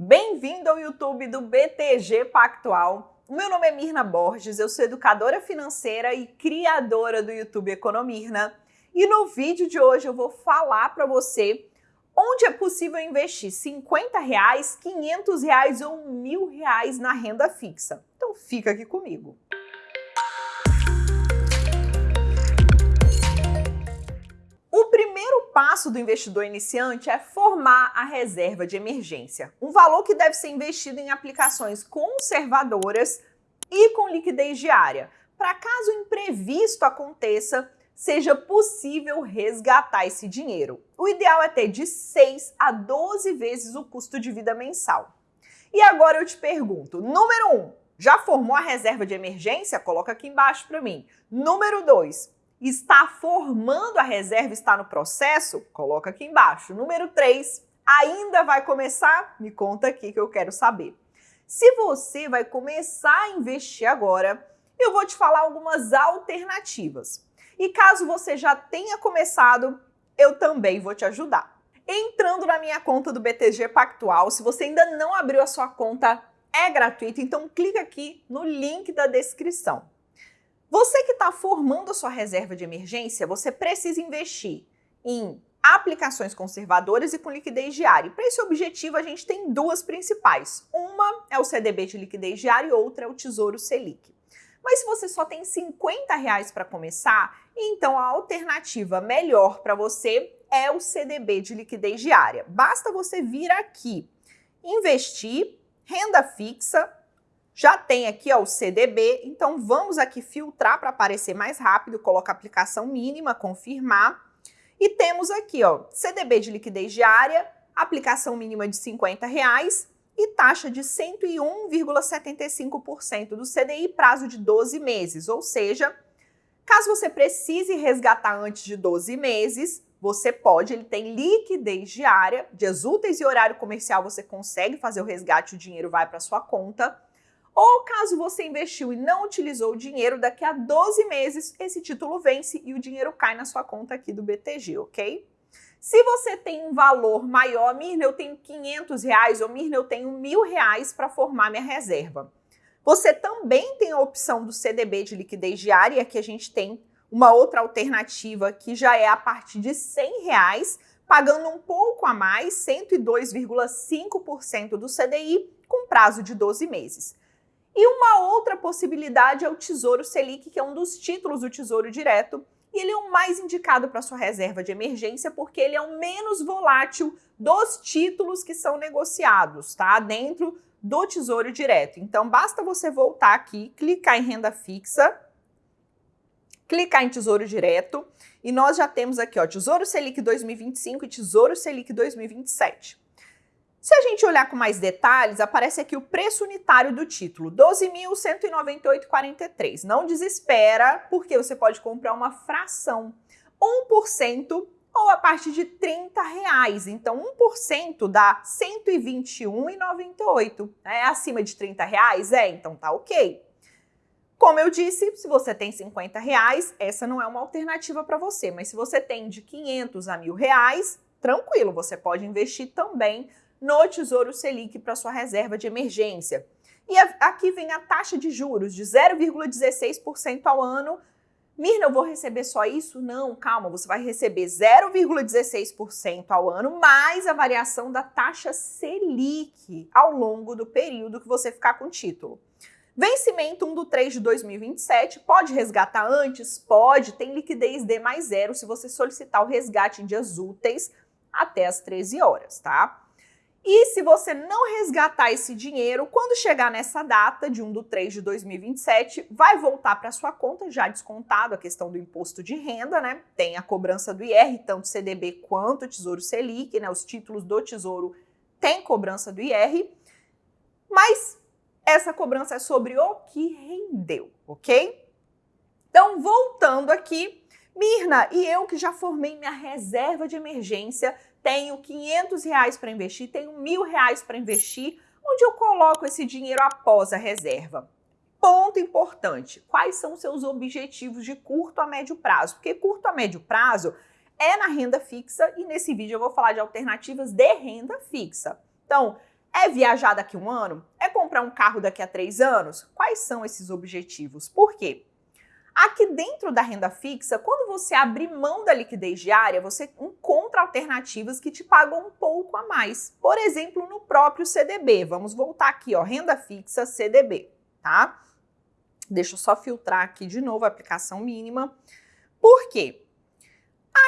Bem-vindo ao YouTube do BTG Pactual. Meu nome é Mirna Borges, eu sou educadora financeira e criadora do YouTube Economirna. E no vídeo de hoje eu vou falar para você onde é possível investir 50 reais, 500 reais ou mil reais na renda fixa. Então fica aqui comigo. Passo do investidor iniciante é formar a reserva de emergência, um valor que deve ser investido em aplicações conservadoras e com liquidez diária, para caso imprevisto aconteça, seja possível resgatar esse dinheiro. O ideal é ter de 6 a 12 vezes o custo de vida mensal. E agora eu te pergunto, número 1, um, já formou a reserva de emergência? Coloca aqui embaixo para mim. Número 2, está formando a reserva, está no processo? Coloca aqui embaixo. Número 3, ainda vai começar? Me conta aqui que eu quero saber. Se você vai começar a investir agora, eu vou te falar algumas alternativas. E caso você já tenha começado, eu também vou te ajudar. Entrando na minha conta do BTG Pactual, se você ainda não abriu a sua conta, é gratuito, então clica aqui no link da descrição. Você que está formando a sua reserva de emergência, você precisa investir em aplicações conservadoras e com liquidez diária. Para esse objetivo, a gente tem duas principais. Uma é o CDB de liquidez diária e outra é o Tesouro Selic. Mas se você só tem 50 reais para começar, então a alternativa melhor para você é o CDB de liquidez diária. Basta você vir aqui, investir, renda fixa, já tem aqui ó, o CDB, então vamos aqui filtrar para aparecer mais rápido, coloca aplicação mínima, confirmar. E temos aqui ó, CDB de liquidez diária, aplicação mínima de 50 reais e taxa de 101,75% do CDI, prazo de 12 meses. Ou seja, caso você precise resgatar antes de 12 meses, você pode, ele tem liquidez diária, dias úteis e horário comercial você consegue fazer o resgate, o dinheiro vai para sua conta. Ou caso você investiu e não utilizou o dinheiro, daqui a 12 meses esse título vence e o dinheiro cai na sua conta aqui do BTG, ok? Se você tem um valor maior, Mirna, eu tenho 500 reais ou Mirna, eu tenho mil reais para formar minha reserva. Você também tem a opção do CDB de liquidez diária, que a gente tem uma outra alternativa que já é a partir de 100 reais, pagando um pouco a mais, 102,5% do CDI, com prazo de 12 meses. E uma outra possibilidade é o Tesouro Selic, que é um dos títulos do Tesouro Direto, e ele é o mais indicado para sua reserva de emergência porque ele é o menos volátil dos títulos que são negociados, tá? Dentro do Tesouro Direto. Então basta você voltar aqui, clicar em renda fixa, clicar em Tesouro Direto e nós já temos aqui, ó, Tesouro Selic 2025 e Tesouro Selic 2027. Se a gente olhar com mais detalhes, aparece aqui o preço unitário do título, 12.198,43. Não desespera, porque você pode comprar uma fração, 1% ou a partir de 30 reais. Então, 1% dá 121,98. É acima de 30 reais? É, então tá ok. Como eu disse, se você tem 50 reais, essa não é uma alternativa para você. Mas se você tem de 500 a mil reais, tranquilo, você pode investir também no Tesouro Selic para sua reserva de emergência. E aqui vem a taxa de juros de 0,16% ao ano. Mirna, eu vou receber só isso? Não, calma, você vai receber 0,16% ao ano mais a variação da taxa Selic ao longo do período que você ficar com o título. Vencimento 1 do 3 de 2027, pode resgatar antes? Pode, tem liquidez D mais zero se você solicitar o resgate em dias úteis até as 13 horas, tá? E se você não resgatar esse dinheiro, quando chegar nessa data de 1 de 3 de 2027, vai voltar para sua conta, já descontado a questão do imposto de renda, né? Tem a cobrança do IR, tanto CDB quanto Tesouro Selic, né? Os títulos do Tesouro têm cobrança do IR, mas essa cobrança é sobre o que rendeu, ok? Então, voltando aqui, Mirna, e eu que já formei minha reserva de emergência, tenho 500 reais para investir, tenho mil reais para investir, onde eu coloco esse dinheiro após a reserva? Ponto importante, quais são seus objetivos de curto a médio prazo? Porque curto a médio prazo é na renda fixa e nesse vídeo eu vou falar de alternativas de renda fixa. Então, É viajar daqui a um ano? É comprar um carro daqui a três anos? Quais são esses objetivos? Por quê? Aqui dentro da renda fixa, quando você abre mão da liquidez diária, você encontra alternativas que te pagam um pouco a mais. Por exemplo, no próprio CDB. Vamos voltar aqui, ó, renda fixa CDB, tá? Deixa eu só filtrar aqui de novo a aplicação mínima. Por quê?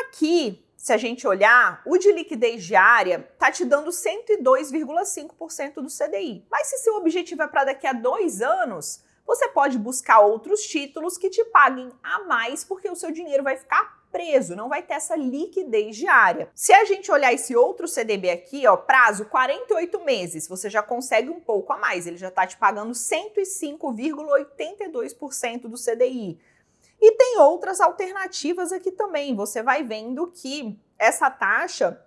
Aqui, se a gente olhar, o de liquidez diária está te dando 102,5% do CDI. Mas se seu objetivo é para daqui a dois anos, você pode buscar outros títulos que te paguem a mais, porque o seu dinheiro vai ficar preso, não vai ter essa liquidez diária. Se a gente olhar esse outro CDB aqui, ó, prazo 48 meses, você já consegue um pouco a mais, ele já está te pagando 105,82% do CDI. E tem outras alternativas aqui também. Você vai vendo que essa taxa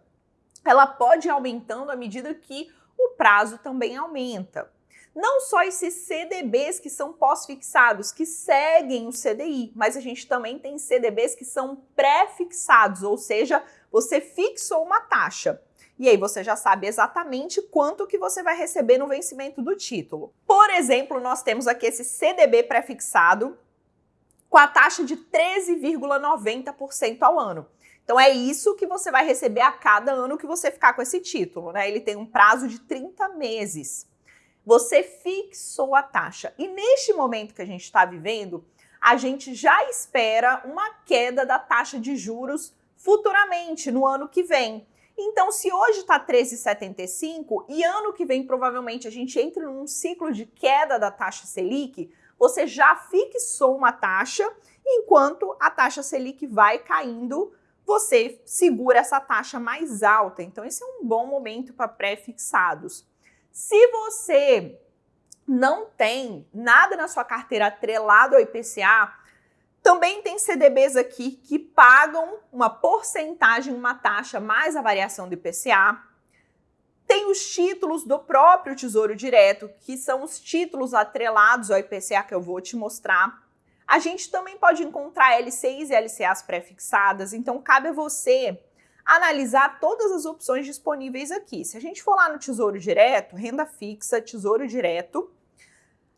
ela pode ir aumentando à medida que o prazo também aumenta. Não só esses CDBs que são pós-fixados, que seguem o CDI, mas a gente também tem CDBs que são pré-fixados, ou seja, você fixou uma taxa. E aí você já sabe exatamente quanto que você vai receber no vencimento do título. Por exemplo, nós temos aqui esse CDB pré-fixado com a taxa de 13,90% ao ano. Então é isso que você vai receber a cada ano que você ficar com esse título, né? Ele tem um prazo de 30 meses você fixou a taxa. E neste momento que a gente está vivendo, a gente já espera uma queda da taxa de juros futuramente, no ano que vem. Então, se hoje está 13,75 e ano que vem provavelmente a gente entra num ciclo de queda da taxa Selic, você já fixou uma taxa, enquanto a taxa Selic vai caindo, você segura essa taxa mais alta. Então, esse é um bom momento para pré-fixados. Se você não tem nada na sua carteira atrelado ao IPCA, também tem CDBs aqui que pagam uma porcentagem, uma taxa mais a variação do IPCA. Tem os títulos do próprio Tesouro Direto, que são os títulos atrelados ao IPCA que eu vou te mostrar. A gente também pode encontrar LCIs e LCAs pré-fixadas, então cabe a você analisar todas as opções disponíveis aqui. Se a gente for lá no Tesouro Direto, renda fixa, Tesouro Direto,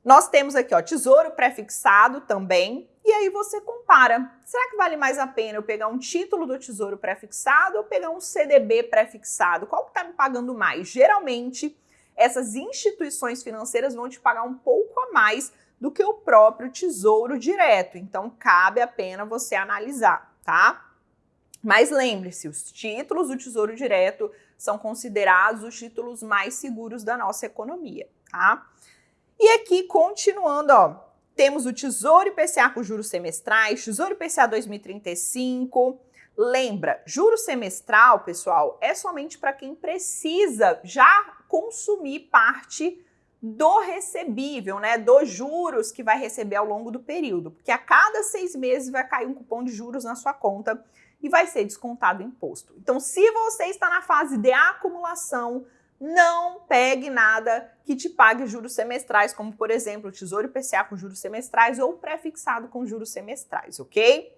nós temos aqui, ó, Tesouro pré-fixado também, e aí você compara. Será que vale mais a pena eu pegar um título do Tesouro pré-fixado ou pegar um CDB pré-fixado? Qual que está me pagando mais? Geralmente, essas instituições financeiras vão te pagar um pouco a mais do que o próprio Tesouro Direto. Então, cabe a pena você analisar, tá? Mas lembre-se, os títulos do Tesouro Direto são considerados os títulos mais seguros da nossa economia, tá? E aqui, continuando, ó, temos o Tesouro IPCA com juros semestrais, Tesouro IPCA 2035. Lembra, juro semestral, pessoal, é somente para quem precisa já consumir parte do recebível, né, dos juros que vai receber ao longo do período, porque a cada seis meses vai cair um cupom de juros na sua conta e vai ser descontado imposto. Então, se você está na fase de acumulação, não pegue nada que te pague juros semestrais, como por exemplo Tesouro IPCA com juros semestrais ou pré-fixado com juros semestrais, ok?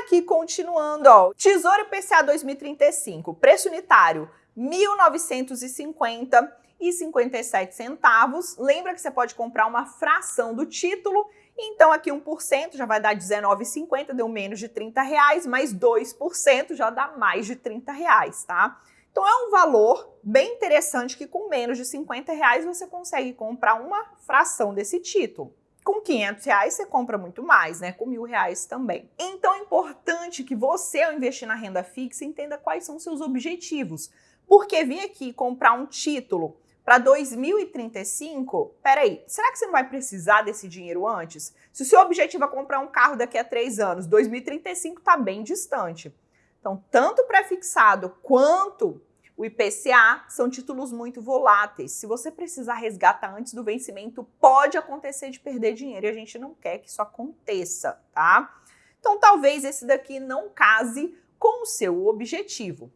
Aqui continuando, ó, Tesouro IPCA 2035, preço unitário 1.950 e 57 centavos. Lembra que você pode comprar uma fração do título então aqui 1% já vai dar 19,50, deu menos de 30 reais, mais 2% já dá mais de 30 reais, tá? Então é um valor bem interessante que com menos de 50 reais você consegue comprar uma fração desse título. Com 500 reais você compra muito mais, né? Com mil reais também. Então é importante que você, ao investir na renda fixa, entenda quais são seus objetivos. Porque vir aqui comprar um título para 2035, peraí, será que você não vai precisar desse dinheiro antes? Se o seu objetivo é comprar um carro daqui a três anos, 2035 está bem distante. Então, tanto pré-fixado quanto o IPCA são títulos muito voláteis. Se você precisar resgatar antes do vencimento, pode acontecer de perder dinheiro e a gente não quer que isso aconteça, tá? Então, talvez esse daqui não case com o seu objetivo.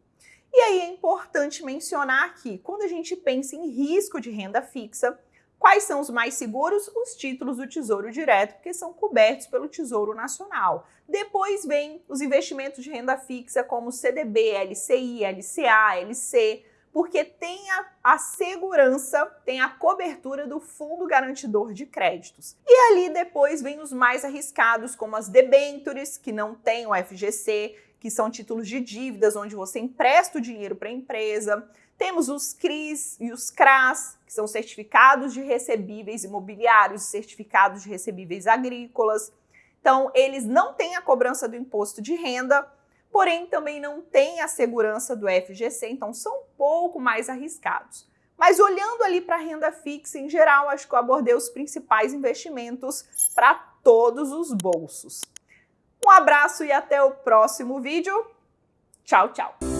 E aí é importante mencionar que, quando a gente pensa em risco de renda fixa, quais são os mais seguros? Os títulos do Tesouro Direto, porque são cobertos pelo Tesouro Nacional. Depois vem os investimentos de renda fixa como CDB, LCI, LCA, LC, porque tem a, a, segurança, tem a cobertura do Fundo Garantidor de Créditos. E ali depois vem os mais arriscados, como as debentures, que não tem o FGC, que são títulos de dívidas onde você empresta o dinheiro para a empresa. Temos os CRIs e os CRAS, que são certificados de recebíveis imobiliários, certificados de recebíveis agrícolas. Então, eles não têm a cobrança do imposto de renda, porém também não têm a segurança do FGC, então são um pouco mais arriscados. Mas olhando ali para a renda fixa em geral, acho que eu abordei os principais investimentos para todos os bolsos. Um abraço e até o próximo vídeo. Tchau, tchau!